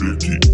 Tech.